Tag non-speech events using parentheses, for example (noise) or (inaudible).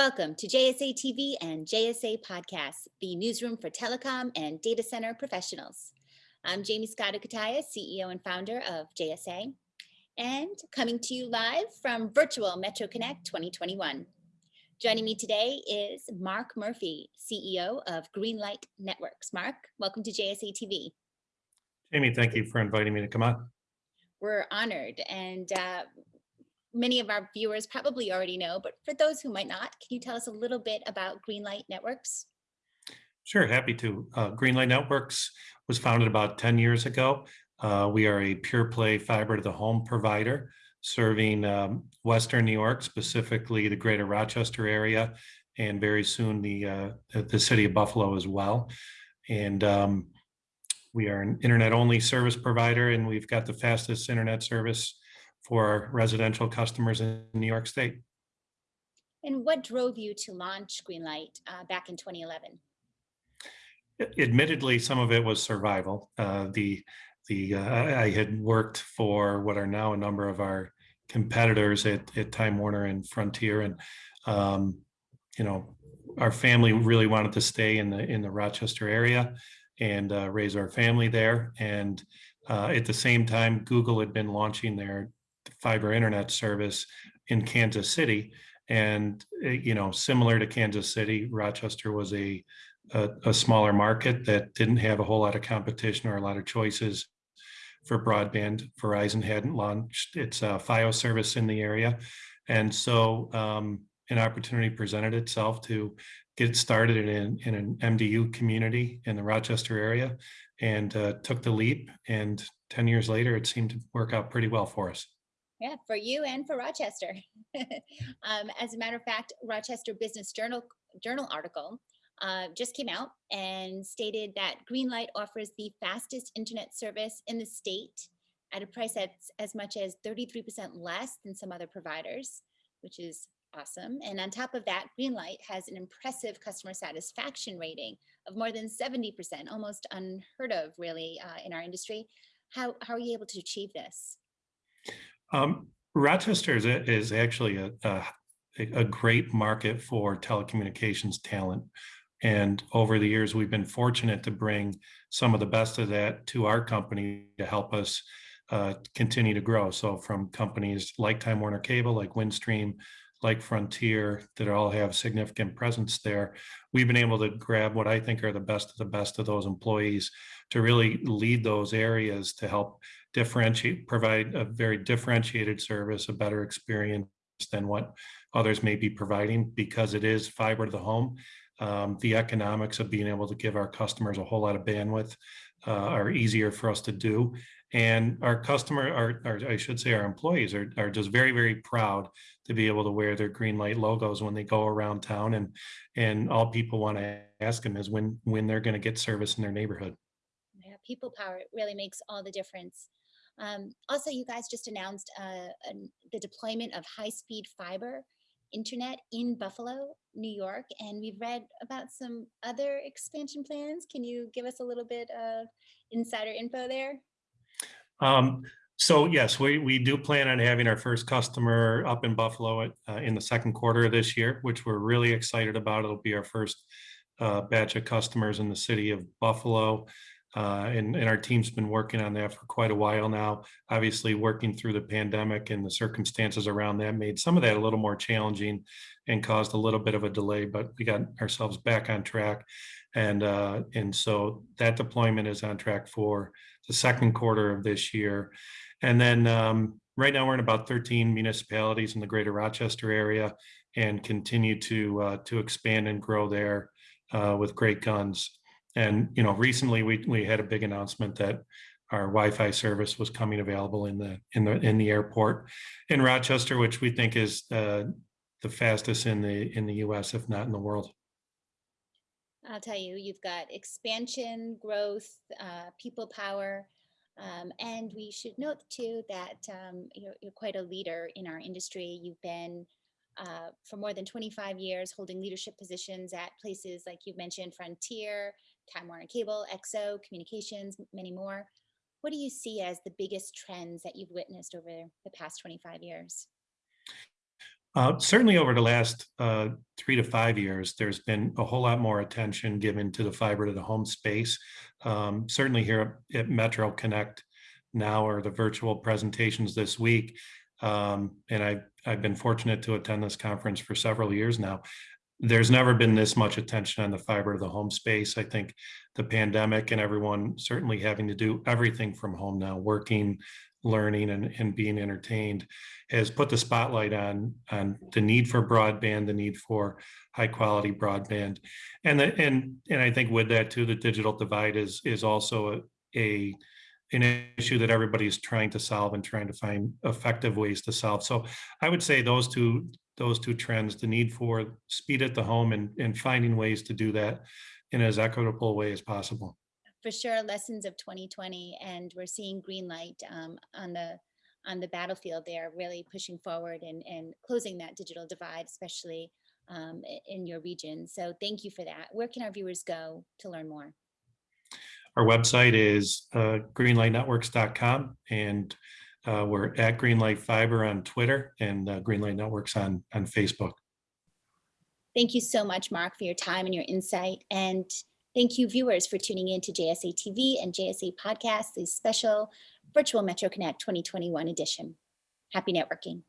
Welcome to JSA TV and JSA Podcasts, the newsroom for telecom and data center professionals. I'm Jaymie Scotto Cutaia, CEO and founder of JSA, and coming to you live from virtual Metro Connect 2021. Joining me today is Mark Murphy, CEO of Greenlight Networks. Mark, welcome to JSA TV. Jaymie, thank you for inviting me to come on. We're honored and uh, many of our viewers probably already know, but for those who might not, can you tell us a little bit about Greenlight Networks? Sure, happy to. Uh, Greenlight Networks was founded about 10 years ago. Uh, we are a pure play fiber to the home provider serving um, Western New York, specifically the greater Rochester area, and very soon the, uh, the city of Buffalo as well. And um, we are an internet only service provider and we've got the fastest internet service for residential customers in New York State. And what drove you to launch Greenlight uh, back in 2011? Admittedly, some of it was survival. Uh, the the uh, I had worked for what are now a number of our competitors at, at Time Warner and Frontier, and um, you know, our family really wanted to stay in the in the Rochester area and uh, raise our family there. And uh, at the same time, Google had been launching their fiber internet service in Kansas City. And, eh, you know, similar to Kansas City, Rochester was a, a, a smaller market that didn't have a whole lot of competition or a lot of choices for broadband. Verizon hadn't launched its uh, FiOS service in the area. And so um, an opportunity presented itself to get started in, in an MDU community in the Rochester area and uh, took the leap. And 10 years later, it seemed to work out pretty well for us. Yeah, for you and for Rochester. (laughs) um, as a matter of fact, Rochester Business Journal journal article uh, just came out and stated that Greenlight offers the fastest internet service in the state at a price that's as much as 33% less than some other providers, which is awesome. And on top of that, Greenlight has an impressive customer satisfaction rating of more than 70%, almost unheard of really uh, in our industry. How, how are you able to achieve this? Um, Rochester is, is actually a, a, a great market for telecommunications talent. And over the years, we've been fortunate to bring some of the best of that to our company to help us uh, continue to grow. So from companies like Time Warner Cable, like Windstream, like Frontier, that all have significant presence there, we've been able to grab what I think are the best of the best of those employees to really lead those areas to help differentiate, provide a very differentiated service, a better experience than what others may be providing because it is fiber to the home. Um, the economics of being able to give our customers a whole lot of bandwidth uh, are easier for us to do. And our customer, our, our, I should say our employees are, are just very, very proud to be able to wear their green light logos when they go around town. And, and all people want to ask them is when, when they're going to get service in their neighborhood. Yeah, people power really makes all the difference. Um, also, you guys just announced uh, the deployment of high-speed fiber internet in Buffalo, New York, and we've read about some other expansion plans. Can you give us a little bit of insider info there? Um, so yes, we, we do plan on having our first customer up in Buffalo at, uh, in the second quarter of this year, which we're really excited about. It'll be our first uh, batch of customers in the city of Buffalo. Uh, and, and our team's been working on that for quite a while now. Obviously, working through the pandemic and the circumstances around that made some of that a little more challenging and caused a little bit of a delay, but we got ourselves back on track. And, uh, and so that deployment is on track for the second quarter of this year. And then um, right now we're in about 13 municipalities in the greater Rochester area and continue to, uh, to expand and grow there uh, with great guns. And, you know, recently we, we had a big announcement that our Wi-Fi service was coming available in the in the in the airport in Rochester, which we think is uh, the fastest in the in the U.S., if not in the world. I'll tell you, you've got expansion, growth, uh, people power, um, and we should note too that um, you're, you're, quite a leader in our industry. You've been uh, for more than 25 years holding leadership positions at places like you've mentioned, Frontier, Time Warner Cable, XO, Communications, many more. What do you see as the biggest trends that you've witnessed over the past 25 years? Uh, certainly over the last uh, three to five years, there's been a whole lot more attention given to the fiber to the home space. Um, certainly here at Metro Connect now or the virtual presentations this week. Um, and I've, I've been fortunate to attend this conference for several years now. There's never been this much attention on the fiber to the home space. I think the pandemic and everyone certainly having to do everything from home now, working, learning and, and being entertained has put the spotlight on on the need for broadband, the need for high quality broadband. And the, and and I think with that too, the digital divide is is also a, a an issue that everybody is trying to solve and trying to find effective ways to solve. So I would say those two those two trends, the need for speed at the home and, and finding ways to do that in as equitable a way as possible. For sure, lessons of 2020, and we're seeing green light um, on the on the battlefield there, really pushing forward and, and closing that digital divide, especially um, in your region. So thank you for that. Where can our viewers go to learn more? Our website is uh, greenlightnetworks.com and uh, we're at Greenlight Fiber on Twitter and uh, Greenlight Networks on, on Facebook. Thank you so much, Mark, for your time and your insight. And thank you, viewers, for tuning in to JSA TV and JSA Podcast, the special virtual Metro Connect 2021 edition. Happy networking.